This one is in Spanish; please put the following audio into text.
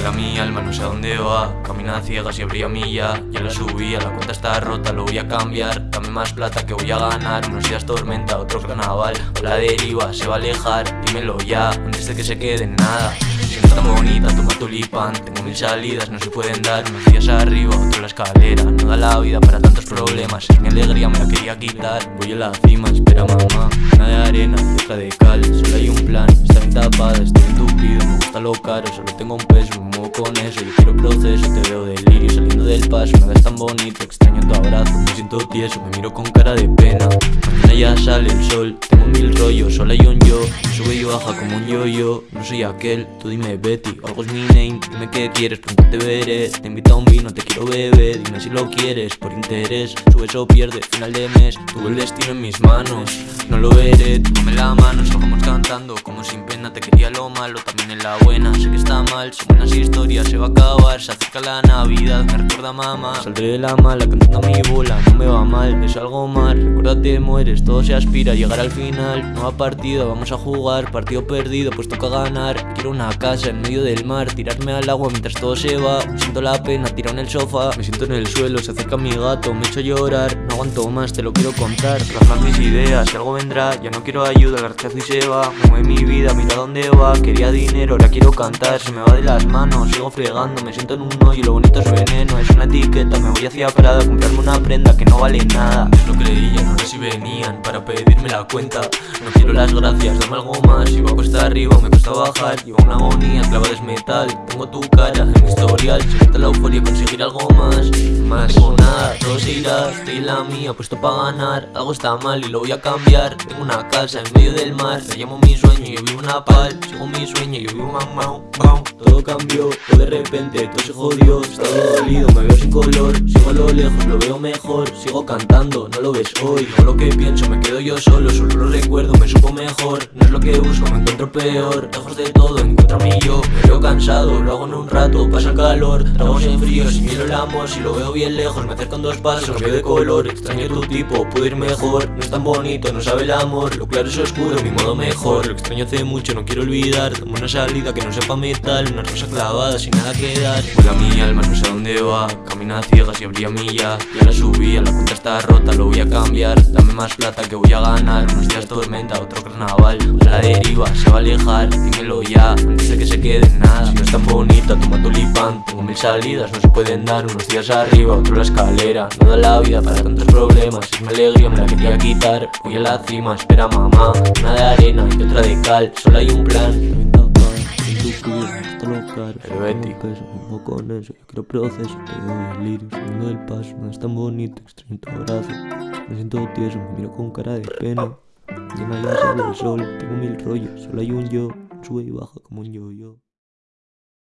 Vuela mi alma, no sé a dónde va. Camina a ciegas y abría milla. Ya la subí, la cuenta está rota, lo voy a cambiar. Dame más plata que voy a ganar. Unos días tormenta, otro carnaval. La deriva se va a alejar, dímelo ya Antes de que se quede en nada Siento tan bonita, toma tulipán. Tengo mil salidas, no se pueden dar. Unos días arriba, otro la escalera. No da la vida para tantos problemas. Mi alegría, me la quería quitar. Voy a la cima, espera mamá. Una de arena, otra de cal. Solo hay un plan, está bien tapada, estoy entupido Me gusta lo caro, solo tengo un peso Me muevo con eso, yo quiero proceso Te veo delirio saliendo del paso. Nada es tan bonito, extraño tu abrazo. Me siento tieso, me miro con cara de ya sale el sol, tengo mil rollos Solo hay un yo, sube y baja como un yo-yo No soy aquel, tú dime Betty, algo es mi name. Dime qué quieres, pronto te veré. Te invito a un vino, te quiero beber. Dime si lo quieres, por interés. Subes o pierde, final de mes. Tuve el destino en mis manos No lo veré, tómame la mano Salgamos cantando, como sin pena. Te quería lo malo, también en la buena. Sé que está mal, son buenas historias Se va a acabar, se acerca la navidad Me recuerda mamá. Saldré de la mala, cantando a mi bola No me va mal, es algo mal Recuérdate, mueres, todo se aspira a llegar al final. Nueva partida, vamos a jugar. Partido perdido, pues toca ganar. Quiero una casa en medio del mar Tirarme al agua mientras todo se va. Siento la pena, tirado en el sofá. Me siento en el suelo, se acerca mi gato Me echo llorar, no aguanto más, te lo quiero contar. Plasmar mis ideas, si algo vendrá Ya no quiero ayuda, el rechazo y se va. Me mueve mi vida, mira dónde va. Quería dinero, ahora quiero cantar. Se me va de las manos, sigo fregando. Me siento en un hoyo, lo bonito es veneno. Es una etiqueta, me voy hacia Prada comprarme una prenda que no vale nada. Lo creían, ahora si venían Para pedirme la cuenta. No quiero las gracias, dame algo más Iba a cuesta arriba, me cuesta bajar Llevo una agonía, clavada es metal Tengo tu cara en mi historial Se la euforia, conseguir algo más. Más. Tengo nada, todo se irá Estoy la mía, puesto para ganar. Algo está mal y lo voy a cambiar. Tengo una casa en medio del mar Me llamo mi sueño, yo vivo una pal. Sigo mi sueño, yo vivo mau Todo cambió, todo de repente, todo se jodió. Está todo dolido, me veo sin color mejor Sigo cantando, no lo ves hoy. No lo que pienso, me quedo yo solo Solo lo recuerdo, me supo mejor. No es lo que busco, me encuentro peor. Lejos de todo, encuentro a mí yo. Me veo cansado, lo hago en un rato Pasa el calor, tragos en frío Si miro el amor, si lo veo bien lejos Me acerco en dos pasos, cambio de color. Extraño tu tipo, puedo ir mejor. No es tan bonito, no sabe el amor. Lo claro es oscuro, mi modo mejor. Lo extraño hace mucho, no quiero olvidar. Dame una salida que no sepa metal Una rosa clavada sin nada que dar. Vuela mi alma, no sé dónde va. Camina a ciegas y abría milla Ya la subí, la cuenta está rota, lo voy a cambiar. Dame más plata que voy a ganar. Unos días tormenta, otro carnaval. A la deriva, se va a alejar Dímelo ya, antes de que se quede en nada Si no es tan bonita, toma tulipán Tengo mil salidas, no se pueden dar. Unos días arriba, otro la escalera. No da la vida para tantos problemas. Es mi alegría, me la quería quitar. Voy a la cima, espera mamá. Una de arena y otra de cal. Solo hay un plan Pero Betty peso, me con eso, yo quiero proceso Te veo delirio, saliendo del paso No es tan bonito, extraño tu abrazo. Me siento tieso, me miro con cara de pena. Mañana ya sale el sol, tengo mil rollos Solo hay un yo, sube y baja como un yo-yo